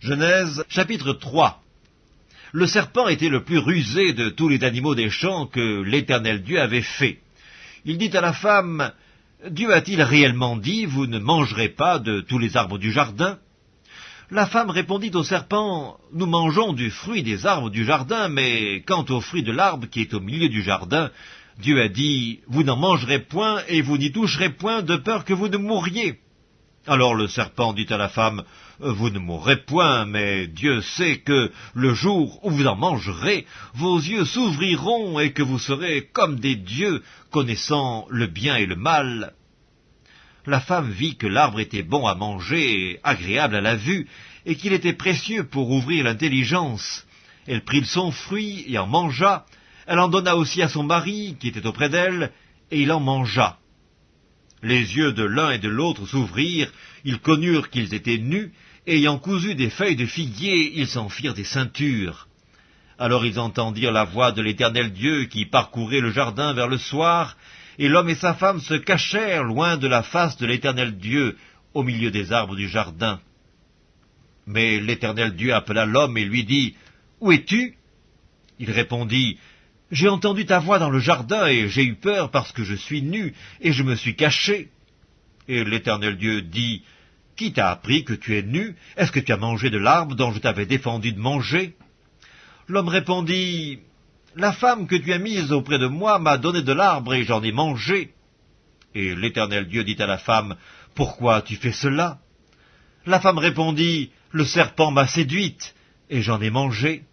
Genèse chapitre 3 Le serpent était le plus rusé de tous les animaux des champs que l'Éternel Dieu avait fait. Il dit à la femme, Dieu a-t-il réellement dit, vous ne mangerez pas de tous les arbres du jardin? La femme répondit au serpent, Nous mangeons du fruit des arbres du jardin, mais quant au fruit de l'arbre qui est au milieu du jardin, Dieu a dit, Vous n'en mangerez point et vous n'y toucherez point de peur que vous ne mouriez. Alors le serpent dit à la femme, Vous ne mourrez point, mais Dieu sait que le jour où vous en mangerez, vos yeux s'ouvriront et que vous serez comme des dieux, connaissant le bien et le mal. La femme vit que l'arbre était bon à manger agréable à la vue, et qu'il était précieux pour ouvrir l'intelligence. Elle prit son fruit et en mangea. Elle en donna aussi à son mari, qui était auprès d'elle, et il en mangea. Les yeux de l'un et de l'autre s'ouvrirent, ils connurent qu'ils étaient nus, ayant cousu des feuilles de figuier, ils s'en firent des ceintures. Alors ils entendirent la voix de l'Éternel Dieu qui parcourait le jardin vers le soir, et l'homme et sa femme se cachèrent loin de la face de l'Éternel Dieu, au milieu des arbres du jardin. Mais l'Éternel Dieu appela l'homme et lui dit, Où es-tu? Il répondit, j'ai entendu ta voix dans le jardin, et j'ai eu peur parce que je suis nu, et je me suis caché. Et l'Éternel Dieu dit, Qui t'a appris que tu es nu? Est-ce que tu as mangé de l'arbre dont je t'avais défendu de manger? L'homme répondit, La femme que tu as mise auprès de moi m'a donné de l'arbre, et j'en ai mangé. Et l'Éternel Dieu dit à la femme, Pourquoi tu fais cela? La femme répondit, Le serpent m'a séduite, et j'en ai mangé.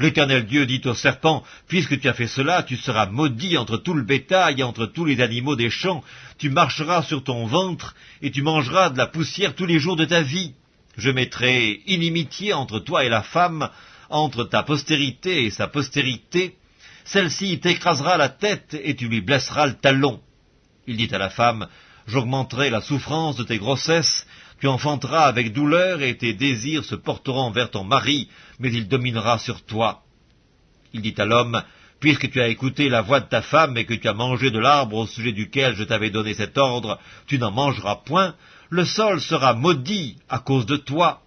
L'Éternel Dieu dit au serpent, Puisque tu as fait cela, tu seras maudit entre tout le bétail et entre tous les animaux des champs, tu marcheras sur ton ventre, et tu mangeras de la poussière tous les jours de ta vie. Je mettrai inimitié entre toi et la femme, entre ta postérité et sa postérité. Celle-ci t'écrasera la tête, et tu lui blesseras le talon. Il dit à la femme, J'augmenterai la souffrance de tes grossesses, tu enfanteras avec douleur et tes désirs se porteront vers ton mari, mais il dominera sur toi. Il dit à l'homme, Puisque tu as écouté la voix de ta femme et que tu as mangé de l'arbre au sujet duquel je t'avais donné cet ordre, tu n'en mangeras point, le sol sera maudit à cause de toi.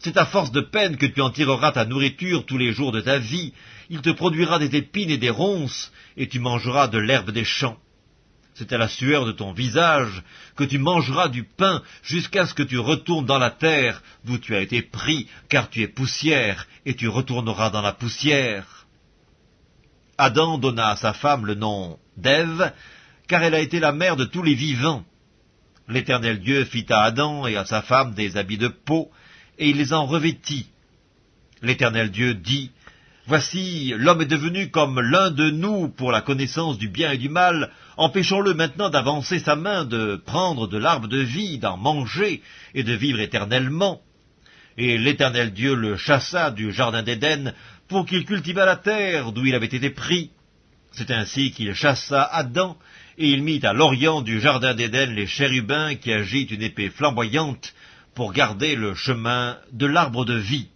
C'est à force de peine que tu en tireras ta nourriture tous les jours de ta vie, il te produira des épines et des ronces, et tu mangeras de l'herbe des champs c'est à la sueur de ton visage que tu mangeras du pain jusqu'à ce que tu retournes dans la terre d'où tu as été pris, car tu es poussière, et tu retourneras dans la poussière. Adam donna à sa femme le nom d'Ève, car elle a été la mère de tous les vivants. L'Éternel Dieu fit à Adam et à sa femme des habits de peau, et il les en revêtit. L'Éternel Dieu dit, Voici, l'homme est devenu comme l'un de nous pour la connaissance du bien et du mal. Empêchons-le maintenant d'avancer sa main, de prendre de l'arbre de vie, d'en manger et de vivre éternellement. Et l'Éternel Dieu le chassa du jardin d'Éden pour qu'il cultivât la terre d'où il avait été pris. C'est ainsi qu'il chassa Adam, et il mit à l'orient du jardin d'Éden les chérubins qui agitent une épée flamboyante pour garder le chemin de l'arbre de vie.